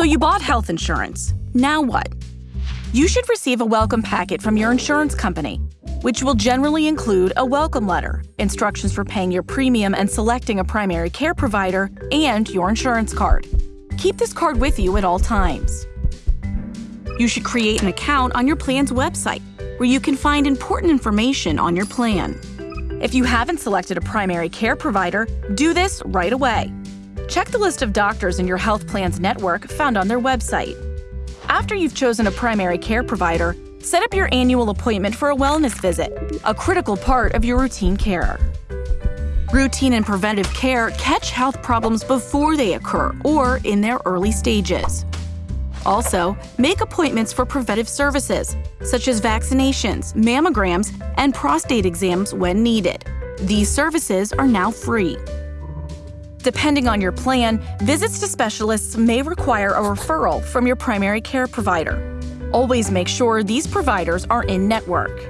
So you bought health insurance. Now what? You should receive a welcome packet from your insurance company, which will generally include a welcome letter, instructions for paying your premium and selecting a primary care provider, and your insurance card. Keep this card with you at all times. You should create an account on your plan's website, where you can find important information on your plan. If you haven't selected a primary care provider, do this right away. Check the list of doctors in your health plan's network found on their website. After you've chosen a primary care provider, set up your annual appointment for a wellness visit, a critical part of your routine care. Routine and preventive care catch health problems before they occur or in their early stages. Also, make appointments for preventive services, such as vaccinations, mammograms, and prostate exams when needed. These services are now free. Depending on your plan, visits to specialists may require a referral from your primary care provider. Always make sure these providers are in network.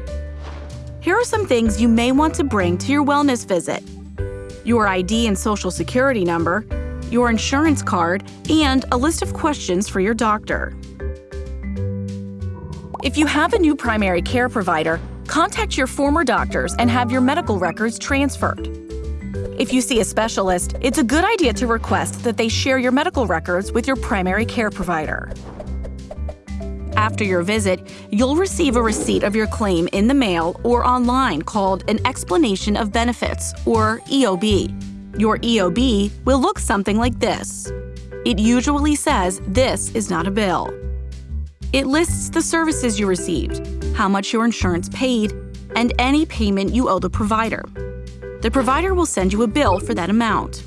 Here are some things you may want to bring to your wellness visit your ID and social security number, your insurance card, and a list of questions for your doctor. If you have a new primary care provider, contact your former doctors and have your medical records transferred. If you see a specialist, it's a good idea to request that they share your medical records with your primary care provider. After your visit, you'll receive a receipt of your claim in the mail or online called an Explanation of Benefits, or EOB. Your EOB will look something like this. It usually says this is not a bill. It lists the services you received, how much your insurance paid, and any payment you owe the provider the provider will send you a bill for that amount.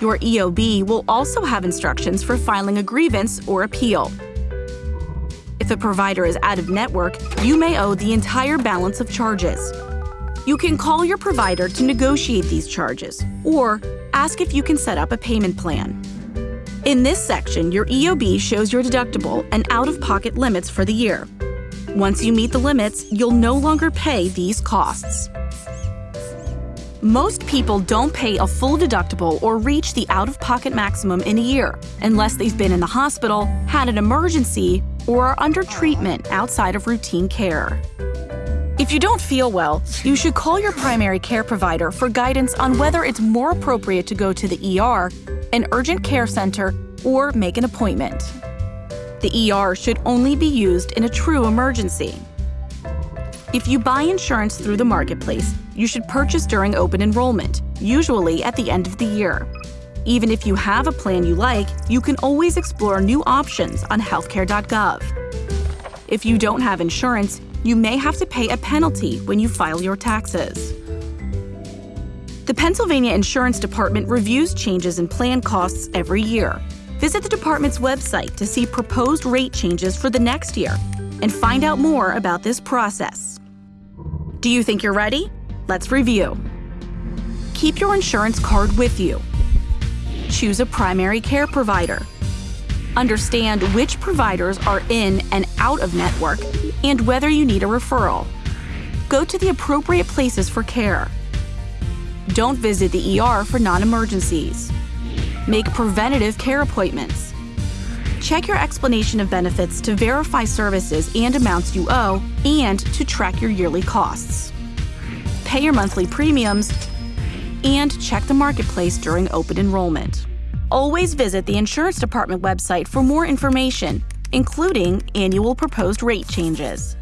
Your EOB will also have instructions for filing a grievance or appeal. If a provider is out of network, you may owe the entire balance of charges. You can call your provider to negotiate these charges or ask if you can set up a payment plan. In this section, your EOB shows your deductible and out-of-pocket limits for the year. Once you meet the limits, you'll no longer pay these costs. Most people don't pay a full deductible or reach the out of pocket maximum in a year unless they've been in the hospital, had an emergency, or are under treatment outside of routine care. If you don't feel well, you should call your primary care provider for guidance on whether it's more appropriate to go to the ER, an urgent care center, or make an appointment. The ER should only be used in a true emergency. If you buy insurance through the marketplace, you should purchase during open enrollment, usually at the end of the year. Even if you have a plan you like, you can always explore new options on healthcare.gov. If you don't have insurance, you may have to pay a penalty when you file your taxes. The Pennsylvania Insurance Department reviews changes in plan costs every year. Visit the department's website to see proposed rate changes for the next year and find out more about this process. Do you think you're ready? Let's review. Keep your insurance card with you. Choose a primary care provider. Understand which providers are in and out of network and whether you need a referral. Go to the appropriate places for care. Don't visit the ER for non-emergencies. Make preventative care appointments. Check your explanation of benefits to verify services and amounts you owe and to track your yearly costs. Pay your monthly premiums and check the marketplace during open enrollment. Always visit the Insurance Department website for more information, including annual proposed rate changes.